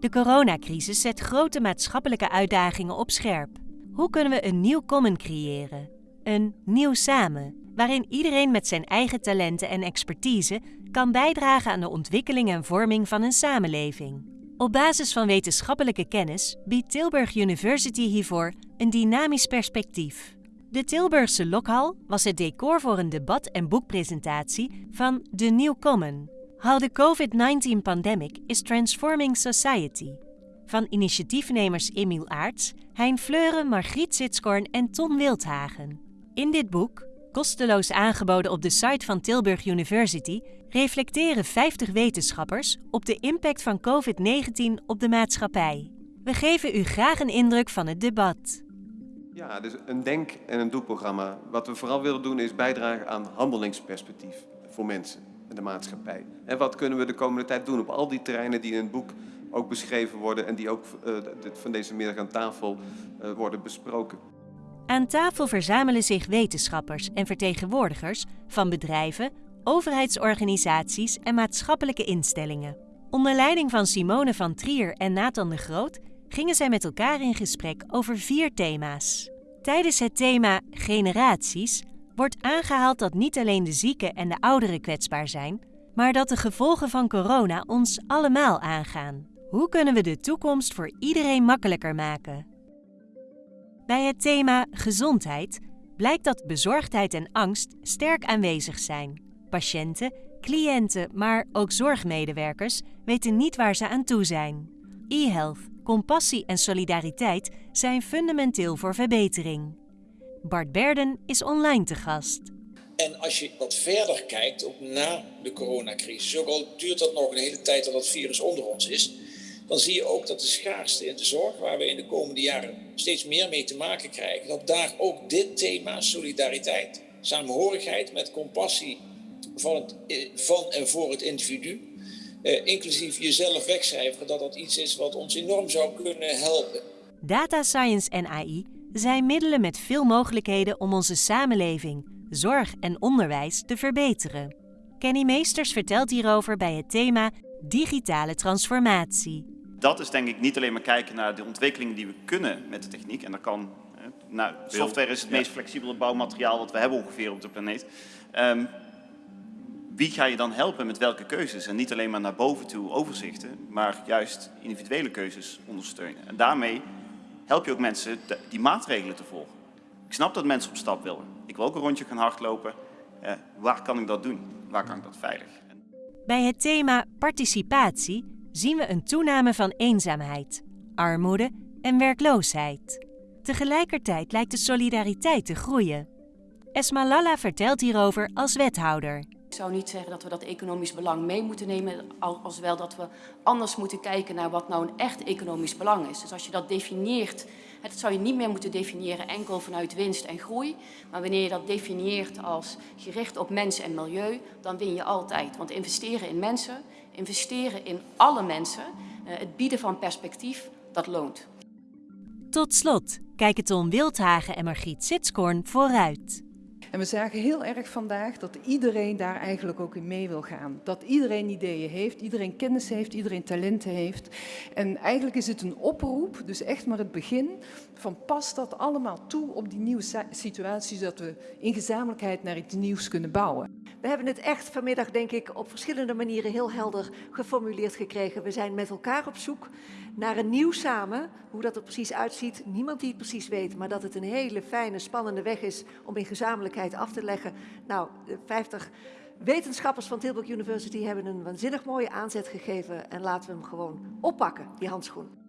De coronacrisis zet grote maatschappelijke uitdagingen op scherp. Hoe kunnen we een nieuw common creëren? Een nieuw samen, waarin iedereen met zijn eigen talenten en expertise kan bijdragen aan de ontwikkeling en vorming van een samenleving. Op basis van wetenschappelijke kennis biedt Tilburg University hiervoor een dynamisch perspectief. De Tilburgse Lokhal was het decor voor een debat- en boekpresentatie van The New Common. How the COVID-19 Pandemic is Transforming Society. Van initiatiefnemers Emiel Aarts, Hein Fleuren, Margriet Sitskoorn en Tom Wildhagen. In dit boek, kosteloos aangeboden op de site van Tilburg University, reflecteren 50 wetenschappers op de impact van COVID-19 op de maatschappij. We geven u graag een indruk van het debat. Ja, dus een denk- en een doelprogramma. Wat we vooral willen doen is bijdragen aan handelingsperspectief voor mensen en de maatschappij. En wat kunnen we de komende tijd doen op al die terreinen die in het boek ook beschreven worden en die ook uh, van deze middag aan tafel uh, worden besproken. Aan tafel verzamelen zich wetenschappers en vertegenwoordigers van bedrijven, overheidsorganisaties en maatschappelijke instellingen. Onder leiding van Simone van Trier en Nathan de Groot gingen zij met elkaar in gesprek over vier thema's. Tijdens het thema generaties wordt aangehaald dat niet alleen de zieken en de ouderen kwetsbaar zijn, maar dat de gevolgen van corona ons allemaal aangaan. Hoe kunnen we de toekomst voor iedereen makkelijker maken? Bij het thema gezondheid blijkt dat bezorgdheid en angst sterk aanwezig zijn. Patiënten, cliënten, maar ook zorgmedewerkers weten niet waar ze aan toe zijn. E-health, compassie en solidariteit zijn fundamenteel voor verbetering. Bart Berden is online te gast. En als je wat verder kijkt, ook na de coronacrisis, ook al duurt dat nog een hele tijd dat het virus onder ons is, dan zie je ook dat de schaarste in de zorg, waar we in de komende jaren steeds meer mee te maken krijgen, dat daar ook dit thema solidariteit, samenhorigheid met compassie van, het, eh, van en voor het individu, eh, inclusief jezelf wegcijferen, dat dat iets is wat ons enorm zou kunnen helpen. Data science en AI zijn middelen met veel mogelijkheden om onze samenleving, zorg en onderwijs te verbeteren. Kenny Meesters vertelt hierover bij het thema digitale transformatie. Dat is denk ik niet alleen maar kijken naar de ontwikkelingen die we kunnen met de techniek. En dat kan, nou, software is het meest flexibele bouwmateriaal wat we hebben ongeveer op de planeet. Um, wie ga je dan helpen met welke keuzes? En niet alleen maar naar boven toe overzichten, maar juist individuele keuzes ondersteunen. En daarmee help je ook mensen die maatregelen te volgen. Ik snap dat mensen op stap willen. Ik wil ook een rondje gaan hardlopen. Uh, waar kan ik dat doen? Waar kan ik dat veilig? Bij het thema participatie zien we een toename van eenzaamheid, armoede en werkloosheid. Tegelijkertijd lijkt de solidariteit te groeien. Esma Lalla vertelt hierover als wethouder. Ik zou niet zeggen dat we dat economisch belang mee moeten nemen, als wel dat we anders moeten kijken naar wat nou een echt economisch belang is. Dus als je dat definieert, dat zou je niet meer moeten definiëren enkel vanuit winst en groei, maar wanneer je dat definieert als gericht op mensen en milieu, dan win je altijd. Want investeren in mensen, investeren in alle mensen, eh, het bieden van perspectief, dat loont. Tot slot kijken Tom Wildhagen en Margriet Sitskoorn vooruit. En we zagen heel erg vandaag dat iedereen daar eigenlijk ook in mee wil gaan. Dat iedereen ideeën heeft, iedereen kennis heeft, iedereen talenten heeft. En eigenlijk is het een oproep, dus echt maar het begin, van pas dat allemaal toe op die nieuwe situatie, zodat we in gezamenlijkheid naar iets nieuws kunnen bouwen. We hebben het echt vanmiddag, denk ik, op verschillende manieren heel helder geformuleerd gekregen. We zijn met elkaar op zoek naar een nieuw samen. Hoe dat er precies uitziet, niemand die het precies weet. Maar dat het een hele fijne, spannende weg is om in gezamenlijkheid af te leggen. Nou, de 50 wetenschappers van Tilburg University hebben een waanzinnig mooie aanzet gegeven. En laten we hem gewoon oppakken, die handschoen.